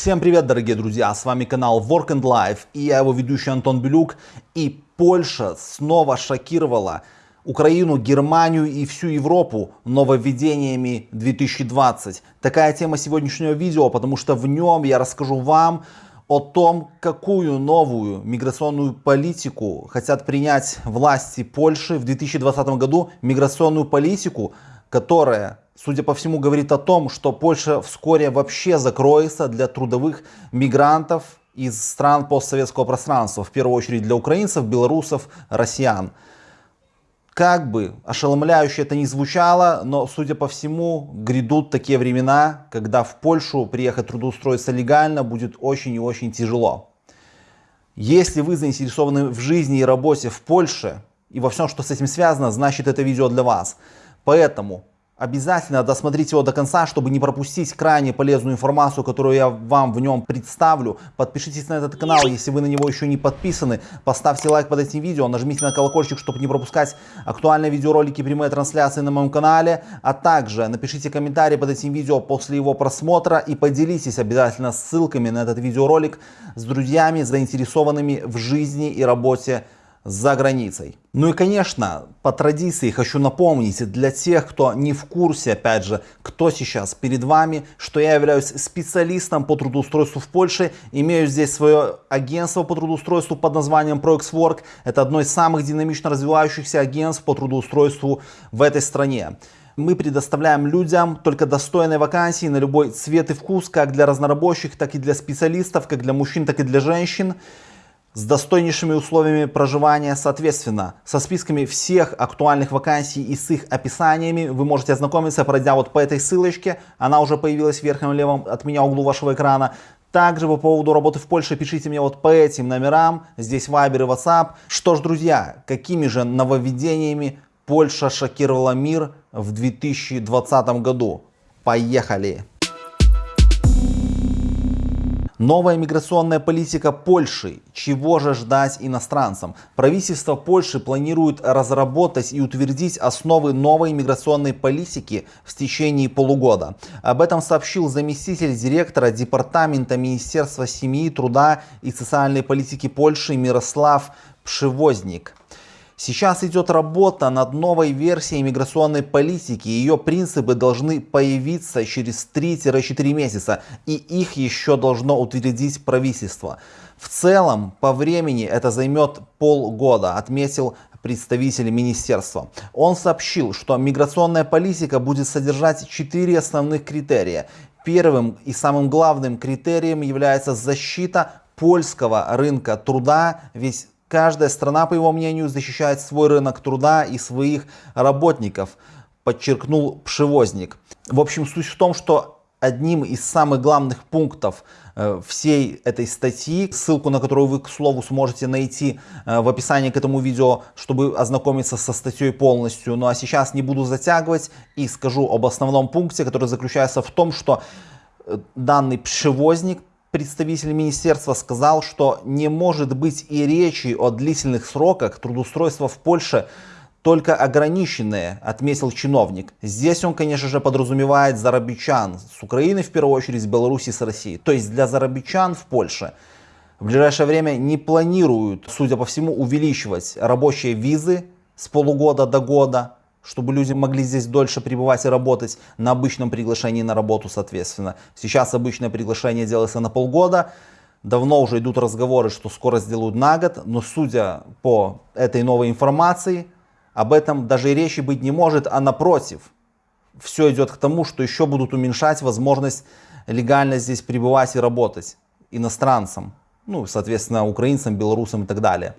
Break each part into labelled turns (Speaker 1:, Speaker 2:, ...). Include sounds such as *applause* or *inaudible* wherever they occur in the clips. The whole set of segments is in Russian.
Speaker 1: Всем привет, дорогие друзья, с вами канал Work and Life и я его ведущий Антон Белюк. И Польша снова шокировала Украину, Германию и всю Европу нововведениями 2020. Такая тема сегодняшнего видео, потому что в нем я расскажу вам о том, какую новую миграционную политику хотят принять власти Польши в 2020 году. Миграционную политику, которая судя по всему, говорит о том, что Польша вскоре вообще закроется для трудовых мигрантов из стран постсоветского пространства, в первую очередь для украинцев, белорусов, россиян. Как бы ошеломляюще это ни звучало, но, судя по всему, грядут такие времена, когда в Польшу приехать трудоустроиться легально будет очень и очень тяжело. Если вы заинтересованы в жизни и работе в Польше и во всем, что с этим связано, значит это видео для вас. Поэтому Обязательно досмотрите его до конца, чтобы не пропустить крайне полезную информацию, которую я вам в нем представлю. Подпишитесь на этот канал, если вы на него еще не подписаны. Поставьте лайк под этим видео, нажмите на колокольчик, чтобы не пропускать актуальные видеоролики и прямые трансляции на моем канале. А также напишите комментарий под этим видео после его просмотра и поделитесь обязательно ссылками на этот видеоролик с друзьями, заинтересованными в жизни и работе за границей. Ну и конечно, по традиции хочу напомнить для тех, кто не в курсе, опять же, кто сейчас перед вами, что я являюсь специалистом по трудоустройству в Польше, имею здесь свое агентство по трудоустройству под названием ProXWork. Это одно из самых динамично развивающихся агентств по трудоустройству в этой стране. Мы предоставляем людям только достойные вакансии на любой цвет и вкус, как для разнорабочих, так и для специалистов, как для мужчин, так и для женщин с достойнейшими условиями проживания, соответственно, со списками всех актуальных вакансий и с их описаниями вы можете ознакомиться, пройдя вот по этой ссылочке, она уже появилась в верхнем левом от меня углу вашего экрана. Также по поводу работы в Польше пишите мне вот по этим номерам, здесь Viber и WhatsApp. Что ж, друзья, какими же нововведениями Польша шокировала мир в 2020 году? Поехали! Новая миграционная политика Польши. Чего же ждать иностранцам? Правительство Польши планирует разработать и утвердить основы новой миграционной политики в течение полугода. Об этом сообщил заместитель директора Департамента Министерства семьи, труда и социальной политики Польши Мирослав Пшевозник. Сейчас идет работа над новой версией миграционной политики. Ее принципы должны появиться через 3-4 месяца. И их еще должно утвердить правительство. В целом, по времени это займет полгода, отметил представитель министерства. Он сообщил, что миграционная политика будет содержать четыре основных критерия. Первым и самым главным критерием является защита польского рынка труда, ведь Каждая страна, по его мнению, защищает свой рынок труда и своих работников, подчеркнул Пшевозник. В общем, суть в том, что одним из самых главных пунктов э, всей этой статьи, ссылку на которую вы, к слову, сможете найти э, в описании к этому видео, чтобы ознакомиться со статьей полностью. Ну а сейчас не буду затягивать и скажу об основном пункте, который заключается в том, что э, данный пшевозник представитель министерства сказал, что не может быть и речи о длительных сроках трудоустройства в Польше, только ограниченные, отметил чиновник. Здесь он, конечно же, подразумевает зарабичан с Украины, в первую очередь, с Беларуси, с России. То есть для зарабичан в Польше в ближайшее время не планируют, судя по всему, увеличивать рабочие визы с полугода до года, чтобы люди могли здесь дольше пребывать и работать на обычном приглашении на работу, соответственно. Сейчас обычное приглашение делается на полгода. Давно уже идут разговоры, что скоро сделают на год, но судя по этой новой информации, об этом даже и речи быть не может, а напротив, все идет к тому, что еще будут уменьшать возможность легально здесь пребывать и работать иностранцам, ну, соответственно, украинцам, белорусам и так далее.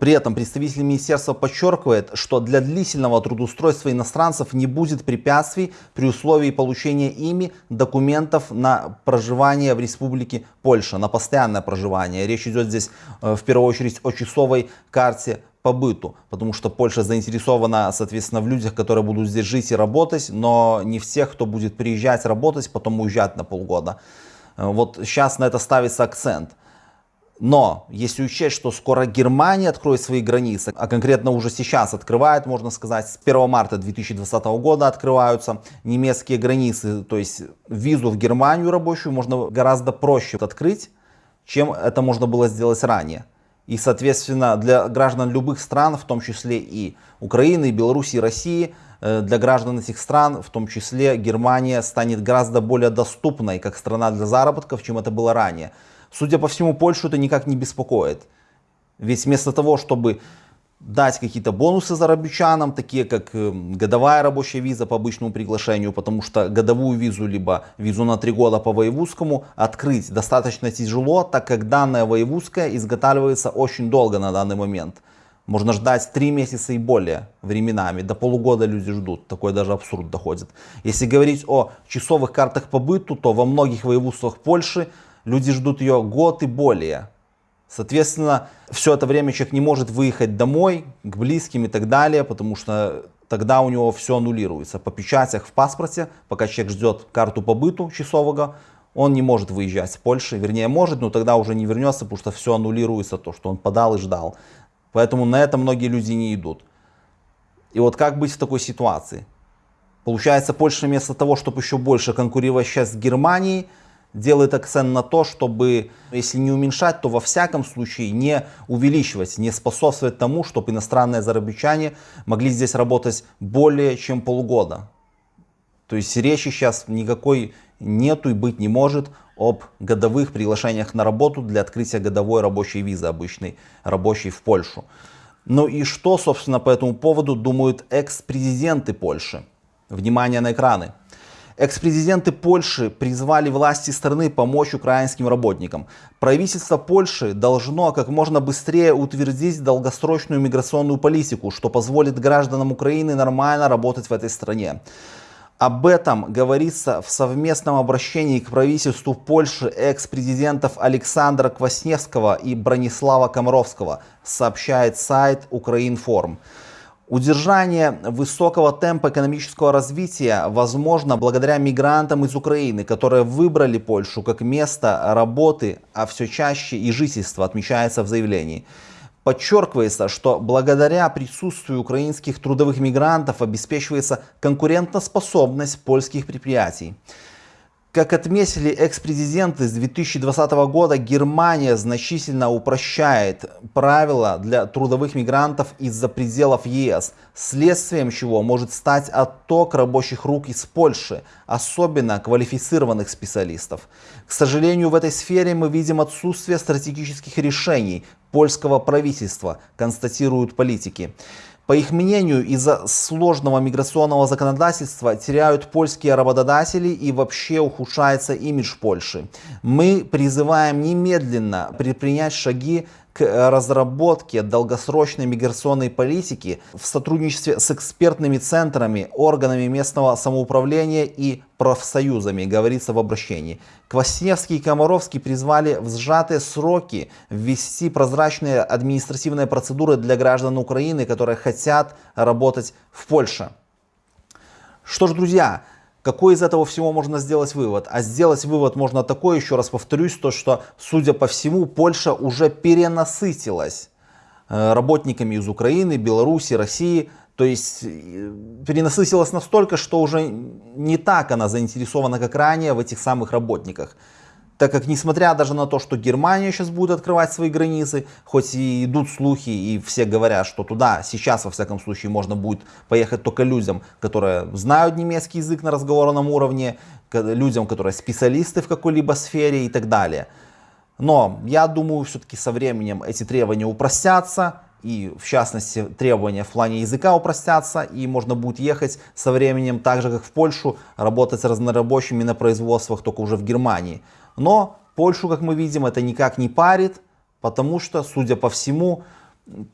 Speaker 1: При этом представитель министерства подчеркивает, что для длительного трудоустройства иностранцев не будет препятствий при условии получения ими документов на проживание в Республике Польша, на постоянное проживание. Речь идет здесь э, в первую очередь о часовой карте по быту, потому что Польша заинтересована, соответственно, в людях, которые будут здесь жить и работать, но не в тех, кто будет приезжать работать, потом уезжать на полгода. Э, вот сейчас на это ставится акцент. Но если учесть, что скоро Германия откроет свои границы, а конкретно уже сейчас открывает, можно сказать, с 1 марта 2020 года открываются немецкие границы, то есть визу в Германию рабочую можно гораздо проще открыть, чем это можно было сделать ранее. И, соответственно, для граждан любых стран, в том числе и Украины, и Беларуси, и России, э, для граждан этих стран, в том числе Германия, станет гораздо более доступной как страна для заработков, чем это было ранее. Судя по всему, Польшу это никак не беспокоит. Ведь вместо того, чтобы дать какие-то бонусы зарабичанам, такие как э, годовая рабочая виза по обычному приглашению, потому что годовую визу, либо визу на три года по воевузскому открыть достаточно тяжело, так как данная воевузская изготавливается очень долго на данный момент. Можно ждать 3 месяца и более временами, до полугода люди ждут, такой даже абсурд доходит. Если говорить о часовых картах по быту, то во многих воеводствах Польши люди ждут ее год и более. Соответственно, все это время человек не может выехать домой, к близким и так далее, потому что тогда у него все аннулируется. По печатях в паспорте, пока человек ждет карту побыту часового, он не может выезжать с Польши. Вернее, может, но тогда уже не вернется, потому что все аннулируется, то, что он подал и ждал. Поэтому на это многие люди не идут. И вот как быть в такой ситуации? Получается, Польша вместо того, чтобы еще больше конкурировать сейчас с Германией, делает акцент на то, чтобы, если не уменьшать, то во всяком случае не увеличивать, не способствовать тому, чтобы иностранные зарабичане могли здесь работать более чем полгода. То есть речи сейчас никакой нету и быть не может об годовых приглашениях на работу для открытия годовой рабочей визы, обычной рабочей в Польшу. Ну и что, собственно, по этому поводу думают экс-президенты Польши? Внимание на экраны. Экс-президенты Польши призвали власти страны помочь украинским работникам. Правительство Польши должно как можно быстрее утвердить долгосрочную миграционную политику, что позволит гражданам Украины нормально работать в этой стране. Об этом говорится в совместном обращении к правительству Польши экс-президентов Александра Квасневского и Бронислава Комаровского, сообщает сайт Украинформ. Удержание высокого темпа экономического развития возможно благодаря мигрантам из Украины, которые выбрали Польшу как место работы, а все чаще и жительства, отмечается в заявлении. Подчеркивается, что благодаря присутствию украинских трудовых мигрантов обеспечивается конкурентоспособность польских предприятий. Как отметили экс-президенты с 2020 года, Германия значительно упрощает правила для трудовых мигрантов из-за пределов ЕС, следствием чего может стать отток рабочих рук из Польши, особенно квалифицированных специалистов. К сожалению, в этой сфере мы видим отсутствие стратегических решений польского правительства, констатируют политики. По их мнению, из-за сложного миграционного законодательства теряют польские работодатели и вообще ухудшается имидж Польши. Мы призываем немедленно предпринять шаги к разработке долгосрочной миграционной политики в сотрудничестве с экспертными центрами, органами местного самоуправления и профсоюзами, говорится в обращении. Квасневский и Комаровский призвали в сжатые сроки ввести прозрачные административные процедуры для граждан Украины, которые хотят работать в Польше. Что ж, друзья, какой из этого всего можно сделать вывод? А сделать вывод можно такой, еще раз повторюсь, то что, судя по всему, Польша уже перенасытилась э, работниками из Украины, Беларуси, России. То есть э, перенасытилась настолько, что уже не так она заинтересована, как ранее, в этих самых работниках так как несмотря даже на то, что Германия сейчас будет открывать свои границы, хоть и идут слухи и все говорят, что туда сейчас во всяком случае можно будет поехать только людям, которые знают немецкий язык на разговорном уровне, людям, которые специалисты в какой-либо сфере и так далее. Но я думаю, все-таки со временем эти требования упростятся, и в частности требования в плане языка упростятся, и можно будет ехать со временем, так же как в Польшу, работать с разнорабочими на производствах, только уже в Германии. Но Польшу, как мы видим, это никак не парит, потому что, судя по всему,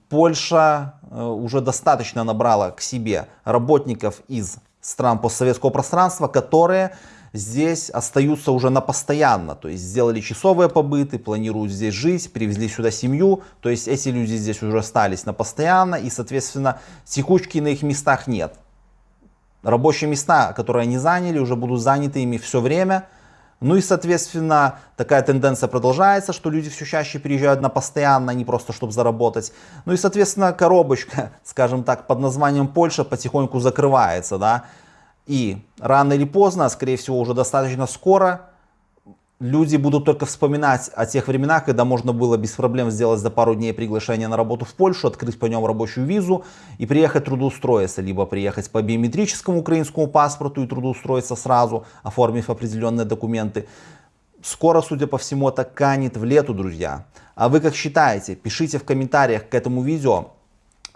Speaker 1: Польша э, уже достаточно набрала к себе работников из стран постсоветского пространства, которые здесь остаются уже на постоянно, то есть сделали часовые побыты, планируют здесь жить, привезли сюда семью, то есть эти люди здесь уже остались на постоянно и, соответственно, текучки на их местах нет. Рабочие места, которые они заняли, уже будут заняты ими все время, Ну и, соответственно, такая тенденция продолжается, что люди все чаще переезжают на постоянно, не просто чтобы заработать. Ну и, соответственно, коробочка, *laughs* скажем так, под названием Польша потихоньку закрывается, да. И рано или поздно, скорее всего, уже достаточно скоро, люди будут только вспоминать о тех временах, когда можно было без проблем сделать за пару дней приглашение на работу в Польшу, открыть по нем рабочую визу и приехать трудоустроиться, либо приехать по биометрическому украинскому паспорту и трудоустроиться сразу, оформив определенные документы. Скоро, судя по всему, это канет в лету, друзья. А вы как считаете? Пишите в комментариях к этому видео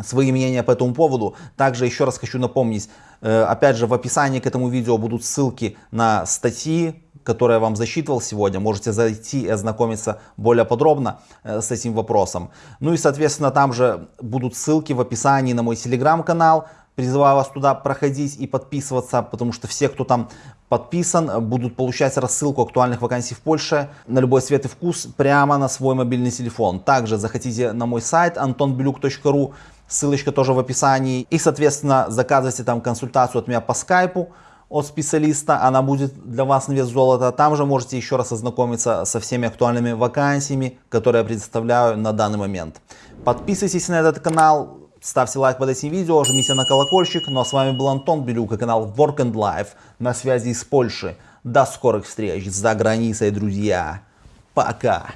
Speaker 1: свои мнения по этому поводу. Также еще раз хочу напомнить, э, опять же в описании к этому видео будут ссылки на статьи, которые я вам засчитывал сегодня. Можете зайти и ознакомиться более подробно э, с этим вопросом. Ну и соответственно там же будут ссылки в описании на мой телеграм-канал. Призываю вас туда проходить и подписываться, потому что все, кто там подписан, будут получать рассылку актуальных вакансий в Польше на любой цвет и вкус прямо на свой мобильный телефон. Также заходите на мой сайт antonbeluk.ru Ссылочка тоже в описании. И, соответственно, заказывайте там консультацию от меня по скайпу от специалиста. Она будет для вас на вес золота. Там же можете еще раз ознакомиться со всеми актуальными вакансиями, которые я предоставляю на данный момент. Подписывайтесь на этот канал, ставьте лайк под этим видео, жмите на колокольчик. Ну а с вами был Антон Белюк и канал Work and Life на связи из Польши. До скорых встреч за границей, друзья. Пока.